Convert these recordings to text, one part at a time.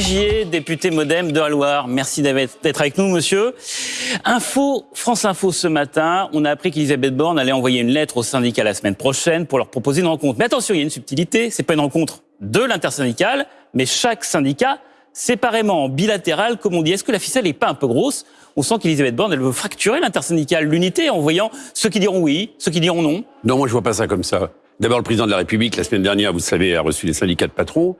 Vigier, député modem de la Loire. Merci d'être avec nous, monsieur. Info, France Info ce matin, on a appris qu'Elisabeth Borne allait envoyer une lettre au syndicat la semaine prochaine pour leur proposer une rencontre. Mais attention, il y a une subtilité, c'est pas une rencontre de l'intersyndicale, mais chaque syndicat séparément, bilatéral, comme on dit. Est-ce que la ficelle n'est pas un peu grosse? On sent qu'Elisabeth Borne, elle veut fracturer l'intersyndicale, l'unité, en voyant ceux qui diront oui, ceux qui diront non. Non, moi je vois pas ça comme ça. D'abord, le président de la République, la semaine dernière, vous savez, a reçu les syndicats de patrons.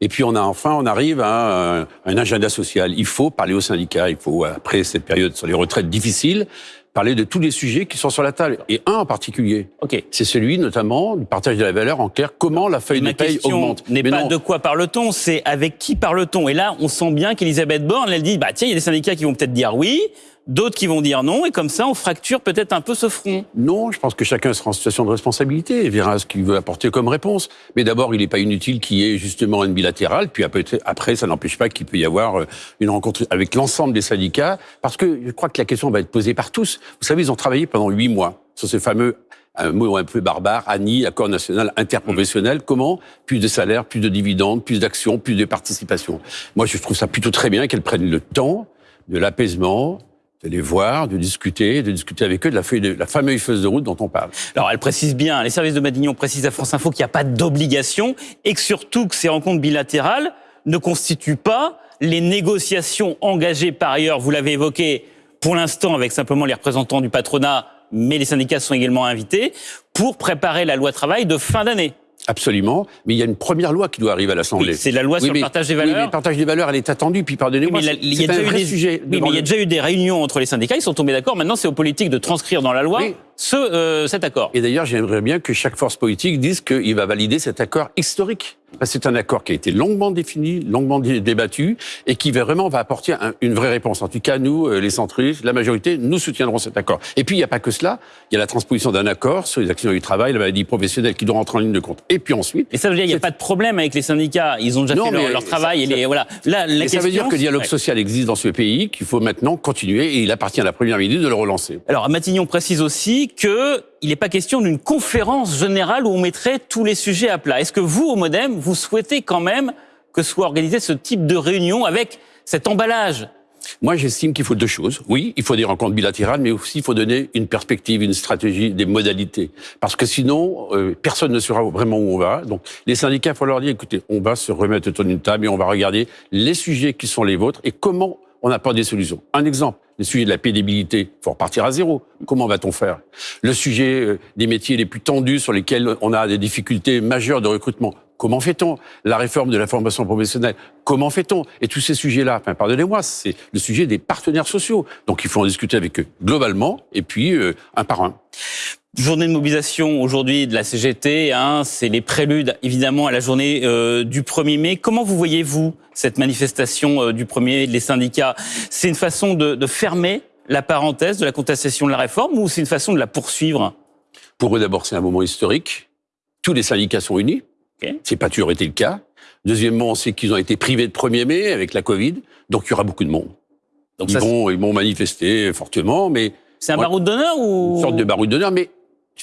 Et puis on a enfin, on arrive à un, un, agenda social. Il faut parler aux syndicats. Il faut, après cette période sur les retraites difficiles, parler de tous les sujets qui sont sur la table. Et un en particulier. Ok. C'est celui, notamment, du partage de la valeur en clair. Comment la feuille de paye augmente? n'est pas de quoi parle-t-on, c'est avec qui parle-t-on? Et là, on sent bien qu'Elisabeth Borne, elle dit, bah tiens, il y a des syndicats qui vont peut-être dire oui d'autres qui vont dire non, et comme ça, on fracture peut-être un peu ce front. Non, je pense que chacun sera en situation de responsabilité et verra ce qu'il veut apporter comme réponse. Mais d'abord, il n'est pas inutile qu'il y ait justement une bilatérale, puis après, ça n'empêche pas qu'il peut y avoir euh, une rencontre avec l'ensemble des syndicats, parce que je crois que la question va être posée par tous. Vous savez, ils ont travaillé pendant huit mois sur ce fameux un mot un peu barbare, ANI, accord national interprofessionnel. Comment Plus de salaires, plus de dividendes, plus d'actions, plus de participation. Moi, je trouve ça plutôt très bien qu'elles prennent le temps de l'apaisement, de les voir, de discuter, de discuter avec eux de la, feuille de, la fameuse feuille de route dont on parle. Alors, elle précise bien, les services de Matignon précisent à France Info qu'il n'y a pas d'obligation et que surtout que ces rencontres bilatérales ne constituent pas les négociations engagées par ailleurs, vous l'avez évoqué, pour l'instant avec simplement les représentants du patronat, mais les syndicats sont également invités, pour préparer la loi travail de fin d'année. Absolument, mais il y a une première loi qui doit arriver à l'Assemblée. Oui, c'est la loi sur le partage des valeurs. Oui, mais le partage des valeurs, elle est attendue, puis pardonnez-moi, oui, des sujets. Oui, mais il y a déjà eu des réunions entre les syndicats, ils sont tombés d'accord. Maintenant, c'est aux politiques de transcrire dans la loi ce, euh, cet accord. Et d'ailleurs, j'aimerais bien que chaque force politique dise qu'il va valider cet accord historique. C'est un accord qui a été longuement défini, longuement débattu, et qui vraiment va apporter une vraie réponse. En tout cas, nous, euh, les centristes, la majorité, nous soutiendrons cet accord. Et puis, il n'y a pas que cela. Il y a la transposition d'un accord sur les actions du travail, la maladie professionnelle qui doit rentrer en ligne de compte. Et puis ensuite... Et ça veut dire qu'il n'y a pas de problème avec les syndicats. Ils ont déjà fait leur, travail. et voilà. Là, la question, ça veut dire que le dialogue social existe dans ce pays, qu'il faut maintenant continuer, et il appartient à la Première ministre de le relancer. Alors, Matignon précise aussi que il n'est pas question d'une conférence générale où on mettrait tous les sujets à plat. Est-ce que vous, au Modem, vous souhaitez quand même que soit organisé ce type de réunion avec cet emballage? Moi, j'estime qu'il faut deux choses. Oui, il faut des rencontres bilatérales, mais aussi il faut donner une perspective, une stratégie, des modalités. Parce que sinon, euh, personne ne saura vraiment où on va. Donc, les syndicats, il faut leur dire, écoutez, on va se remettre autour d'une table et on va regarder les sujets qui sont les vôtres et comment on n'a pas des solutions. Un exemple, le sujet de la pénibilité, il faut repartir à zéro. Comment va-t-on faire? Le sujet euh, des métiers les plus tendus sur lesquels on a des difficultés majeures de recrutement. Comment fait-on? La réforme de la formation professionnelle, comment fait-on? Et tous ces sujets-là, enfin, pardonnez-moi, c'est le sujet des partenaires sociaux. Donc il faut en discuter avec eux globalement et puis euh, un par un. Journée de mobilisation aujourd'hui de la CGT, hein, c'est les préludes évidemment à la journée euh, du 1er mai. Comment vous voyez-vous cette manifestation euh, du 1er mai, les syndicats? C'est une façon de, de, fermer la parenthèse de la contestation de la réforme ou c'est une façon de la poursuivre? Pour eux d'abord c'est un moment historique. Tous les syndicats sont unis. Okay. C'est pas toujours été le cas. Deuxièmement, c'est qu'ils ont été privés de 1er mai avec la Covid, donc il y aura beaucoup de monde. Donc ils, vont, ils vont manifester fortement, mais... C'est un baroud d'honneur ou... Une sorte de baroud d'honneur, mais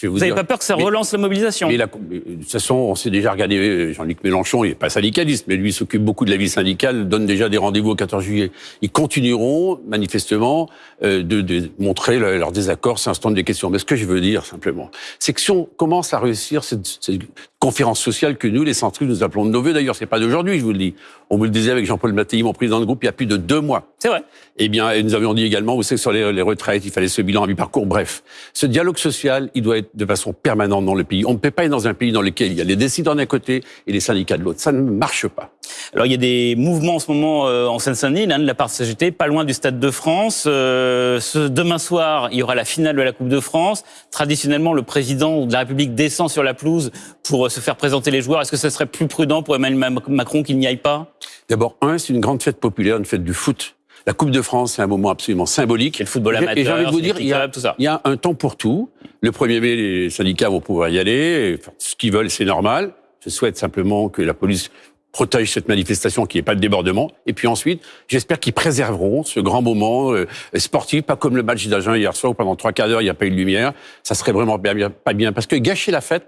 vous n'avez pas peur que ça relance la mobilisation mais, de toute façon, on s'est déjà regardé, euh, Jean-Luc Mélenchon, il n'est pas syndicaliste, mais lui s'occupe beaucoup de la vie syndicale, donne déjà des rendez-vous au 14 juillet. Ils continueront, manifestement, euh, de, de, montrer leur désaccord, c'est un stand des questions. Mais ce que je veux dire, simplement, c'est que si on commence à réussir cette, cette conférence sociale que nous, les centristes, nous appelons de nos voeux, d'ailleurs, c'est pas d'aujourd'hui, je vous le dis. On vous le disait avec Jean-Paul Mattei, mon président de groupe, il y a plus de deux mois. C'est vrai. Eh bien, et nous avions dit également, vous savez, sur les, les retraites, il fallait ce bilan à mi-parcours. Bref, ce dialogue social, il doit être de façon permanente dans le pays. On ne peut pas être dans un pays dans lequel il y a les décideurs d'un côté et les syndicats de l'autre. Ça ne marche pas. Alors, il y a des mouvements en ce moment euh, en Seine-Saint-Denis, de la part de CGT, pas loin du Stade de France. Euh, ce, demain soir, il y aura la finale de la Coupe de France. Traditionnellement, le président de la République descend sur la pelouse pour euh, se faire présenter les joueurs. Est-ce que ce serait plus prudent pour Emmanuel Macron qu'il n'y aille pas? D'abord, un, c'est une grande fête populaire, une fête du foot. La Coupe de France, c'est un moment absolument symbolique. Et le football amateur, et j'ai envie de vous dire, il y, a, tout ça. il y a un temps pour tout. Le 1er mai, les syndicats vont pouvoir y aller. Ce qu'ils veulent, c'est normal. Je souhaite simplement que la police protège cette manifestation, qu'il n'y ait pas de débordement. Et puis ensuite, j'espère qu'ils préserveront ce grand moment euh, sportif, pas comme le match d'Agen hier soir où pendant trois quarts d'heure, il n'y a pas eu de lumière. Ça serait vraiment bien, pas bien. Parce que gâcher la fête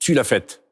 tue la fête.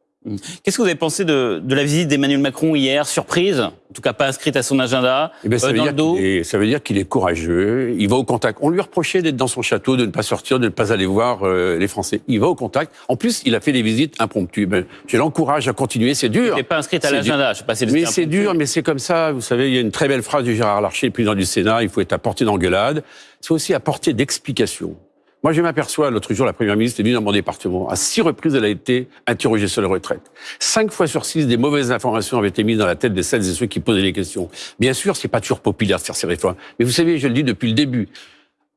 Qu'est-ce que vous avez pensé de, de la visite d'Emmanuel Macron hier, surprise, en tout cas pas inscrite à son agenda, Eh ben, ça, euh, veut dans le dire dos qu'il est- ça veut dire qu'il est courageux. Il va au contact. On lui reprochait d'être dans son château, de ne pas sortir, de ne pas aller voir euh, les Français. Il va au contact. En plus, il a fait des visites impromptues. Ben, je l'encourage à continuer. C'est dur. n'est pas inscrite à l'agenda. Je sais pas si Mais c'est dur, mais c'est comme ça. Vous savez, il y a une très belle phrase de Gérard Larcher, président du Sénat. Il faut être à portée d'engueulade. C'est aussi à portée d'explication. Moi, je m'aperçois, l'autre jour, la première ministre est venue dans mon département. À six reprises, elle a été interrogée sur les retraites. Cinq fois sur six, des mauvaises informations avaient été mises dans la tête de celles et ceux qui posaient les questions. Bien sûr, c'est pas toujours populaire de faire ces réformes. Mais vous savez, je le dis depuis le début.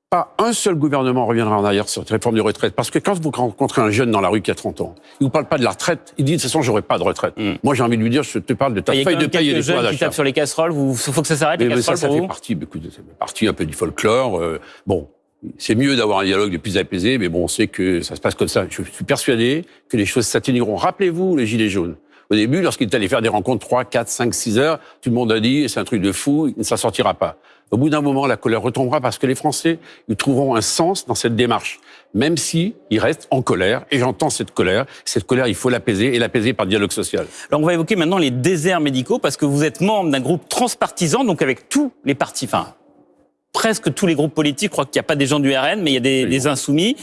Pas un seul gouvernement reviendra en arrière sur cette réforme de retraite. Parce que quand vous rencontrez un jeune dans la rue qui a 30 ans, il vous parle pas de la retraite, il dit de toute façon, j'aurai pas de retraite. Moi, j'ai envie de lui dire, je te parle de ta feuille de paye et des jeunes qui tapent sur les casseroles. Il faut que ça s'arrête, les Mais, pour vous partie, ça fait partie un peu du folklore. euh, bon, c'est mieux d'avoir un dialogue le plus apaisé, mais bon, on sait que ça se passe comme ça. Je suis persuadé que les choses s'atténueront. Rappelez-vous les Gilets jaunes. Au début, lorsqu'il est allé faire des rencontres 3, 4, 5, 6 heures, tout le monde a dit, c'est un truc de fou, ça sortira pas. Au bout d'un moment, la colère retombera parce que les Français, ils trouveront un sens dans cette démarche. Même si ils restent en colère, et j'entends cette colère. Cette colère, il faut l'apaiser, et l'apaiser par dialogue social. Alors on va évoquer maintenant les déserts médicaux parce que vous êtes membre d'un groupe transpartisan, donc avec tous les partis, presque tous les groupes politiques. Je crois qu'il n'y a pas des gens du RN, mais il y a des, des insoumis.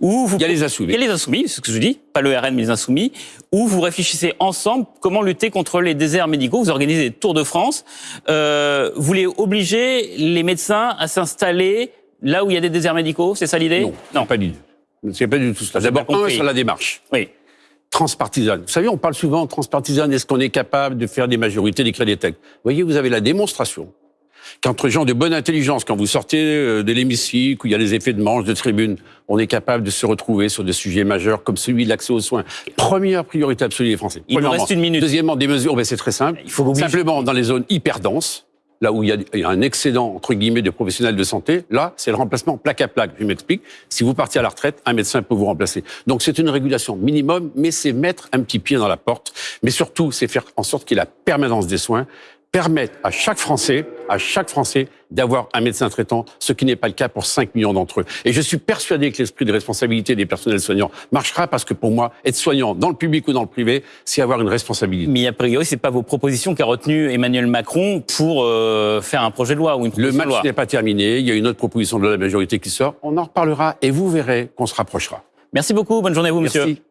Où vous, Il y a les insoumis. Il y a les insoumis, c'est ce que je dis, pas le RN mais les insoumis, où vous réfléchissez ensemble comment lutter contre les déserts médicaux. Vous organisez des tours de France. Euh, vous voulez obliger les médecins à s'installer là où il y a des déserts médicaux, c'est ça l'idée Non, non. pas l'idée. C'est pas du tout ça. D'abord, un, sur la démarche. Oui. transpartisane. Vous savez, on parle souvent transpartisane. Est-ce qu'on est capable de faire des majorités, d'écrire des textes? Vous voyez, vous avez la démonstration qu'entre gens de bonne intelligence, quand vous sortez euh, de l'hémicycle, où il y a les effets de manche, de tribune, on est capable de se retrouver sur des sujets majeurs comme celui de l'accès aux soins. Première priorité absolue des Français. Il nous reste une minute. Deuxièmement, des mesures, ben, c'est très simple. Il faut Simplement, dans les zones hyper denses, là où il y, a, il y a un excédent, entre guillemets, de professionnels de santé, là, c'est le remplacement plaque à plaque. Je m'explique. Si vous partez à la retraite, un médecin peut vous remplacer. Donc, c'est une régulation minimum, mais c'est mettre un petit pied dans la porte. Mais surtout, c'est faire en sorte qu'il y ait la permanence des soins, permettre à chaque Français, à chaque Français, d'avoir un médecin traitant, ce qui n'est pas le cas pour 5 millions d'entre eux. Et je suis persuadé que l'esprit de responsabilité des personnels soignants marchera parce que pour moi, être soignant dans le public ou dans le privé, c'est avoir une responsabilité. Mais a priori, c'est pas vos propositions qu'a retenu Emmanuel Macron pour euh, faire un projet de loi ou une Le proposition de match n'est pas terminé. Il y a une autre proposition de la majorité qui sort. On en reparlera et vous verrez qu'on se rapprochera. Merci beaucoup. Bonne journée à vous, monsieur. Merci.